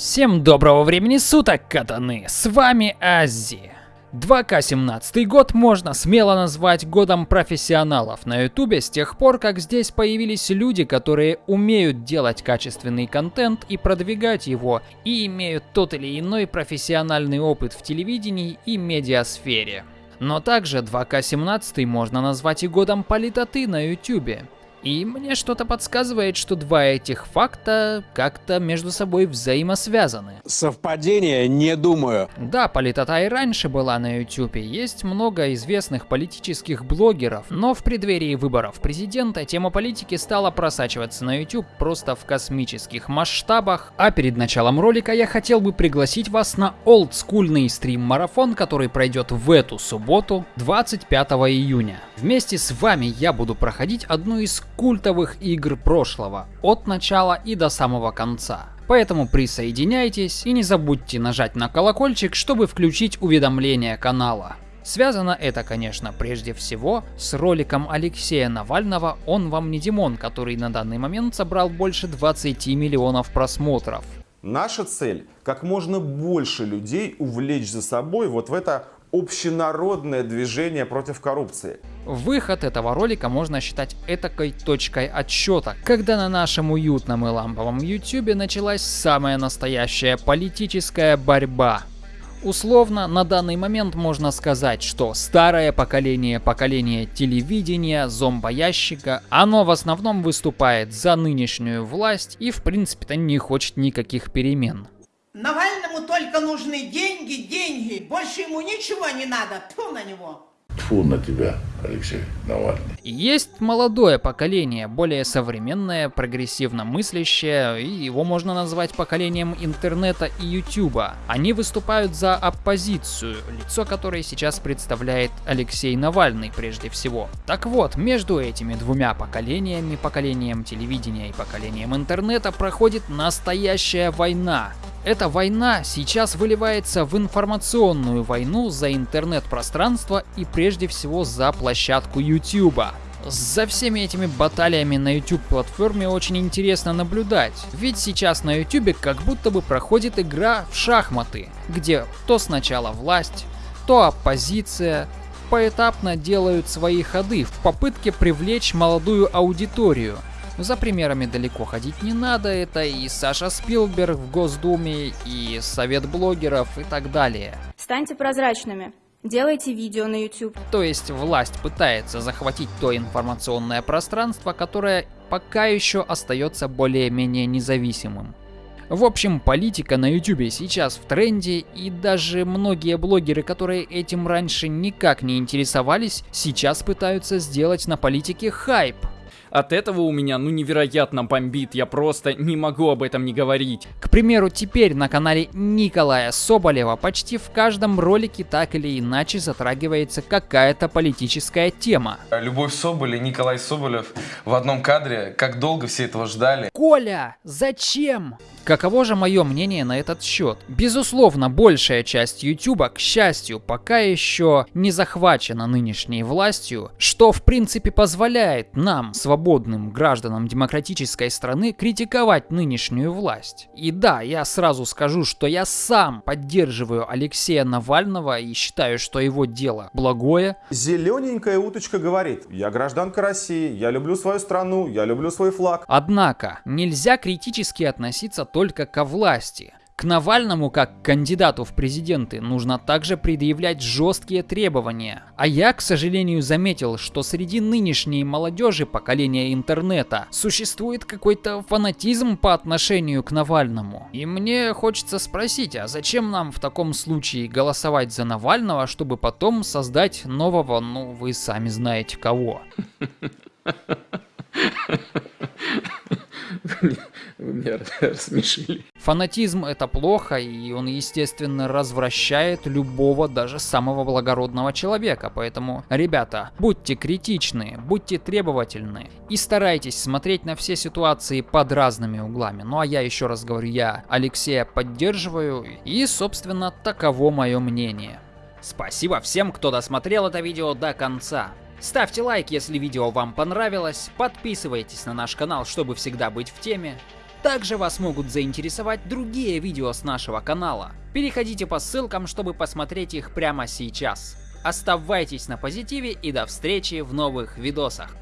Всем доброго времени суток, катаны! С вами Ази. 2К17 год можно смело назвать годом профессионалов на ютубе с тех пор, как здесь появились люди, которые умеют делать качественный контент и продвигать его, и имеют тот или иной профессиональный опыт в телевидении и медиасфере. Но также 2К17 можно назвать и годом политоты на ютубе. И мне что-то подсказывает, что два этих факта как-то между собой взаимосвязаны. Совпадение, не думаю. Да, политота и раньше была на ютюбе, есть много известных политических блогеров, но в преддверии выборов президента тема политики стала просачиваться на YouTube просто в космических масштабах, а перед началом ролика я хотел бы пригласить вас на олдскульный стрим-марафон, который пройдет в эту субботу, 25 июня. Вместе с вами я буду проходить одну из культовых игр прошлого, от начала и до самого конца. Поэтому присоединяйтесь и не забудьте нажать на колокольчик, чтобы включить уведомления канала. Связано это, конечно, прежде всего с роликом Алексея Навального «Он вам не Димон», который на данный момент собрал больше 20 миллионов просмотров. Наша цель – как можно больше людей увлечь за собой вот в это общенародное движение против коррупции. Выход этого ролика можно считать этакой точкой отсчета, когда на нашем уютном и ламповом ютюбе началась самая настоящая политическая борьба. Условно, на данный момент можно сказать, что старое поколение, поколение телевидения, зомбоящика, оно в основном выступает за нынешнюю власть и в принципе-то не хочет никаких перемен. Навальному только нужны деньги, деньги. Больше ему ничего не надо. Тьфу на него. Тьфу на тебя, Алексей Навальный. Есть молодое поколение, более современное, прогрессивно мыслящее, и его можно назвать поколением интернета и ютуба. Они выступают за оппозицию, лицо которой сейчас представляет Алексей Навальный прежде всего. Так вот, между этими двумя поколениями, поколением телевидения и поколением интернета, проходит настоящая война. Эта война сейчас выливается в информационную войну за интернет-пространство и прежде всего за площадку YouTube. За всеми этими баталиями на YouTube платформе очень интересно наблюдать, ведь сейчас на YouTube как будто бы проходит игра в шахматы, где то сначала власть, то оппозиция, поэтапно делают свои ходы в попытке привлечь молодую аудиторию – за примерами далеко ходить не надо, это и Саша Спилберг в Госдуме, и Совет блогеров и так далее. Станьте прозрачными. Делайте видео на YouTube. То есть власть пытается захватить то информационное пространство, которое пока еще остается более-менее независимым. В общем, политика на YouTube сейчас в тренде, и даже многие блогеры, которые этим раньше никак не интересовались, сейчас пытаются сделать на политике хайп. От этого у меня ну невероятно бомбит, я просто не могу об этом не говорить. К примеру, теперь на канале Николая Соболева почти в каждом ролике так или иначе затрагивается какая-то политическая тема. Любовь Соболь и Николай Соболев в одном кадре, как долго все этого ждали. Коля, зачем? Каково же мое мнение на этот счет? Безусловно, большая часть YouTube, к счастью, пока еще не захвачена нынешней властью, что в принципе позволяет нам, свободным гражданам демократической страны, критиковать нынешнюю власть. И да, я сразу скажу, что я сам поддерживаю Алексея Навального и считаю, что его дело благое. Зелененькая уточка говорит, я гражданка России, я люблю свою страну, я люблю свой флаг. Однако, нельзя критически относиться только ко власти. К Навальному, как кандидату в президенты, нужно также предъявлять жесткие требования. А я, к сожалению, заметил, что среди нынешней молодежи поколения интернета существует какой-то фанатизм по отношению к Навальному. И мне хочется спросить, а зачем нам в таком случае голосовать за Навального, чтобы потом создать нового, ну вы сами знаете кого? Меня рассмешили. Фанатизм это плохо, и он, естественно, развращает любого, даже самого благородного человека. Поэтому, ребята, будьте критичны, будьте требовательны и старайтесь смотреть на все ситуации под разными углами. Ну а я еще раз говорю, я Алексея поддерживаю, и, собственно, таково мое мнение. Спасибо всем, кто досмотрел это видео до конца. Ставьте лайк, если видео вам понравилось, подписывайтесь на наш канал, чтобы всегда быть в теме. Также вас могут заинтересовать другие видео с нашего канала. Переходите по ссылкам, чтобы посмотреть их прямо сейчас. Оставайтесь на позитиве и до встречи в новых видосах.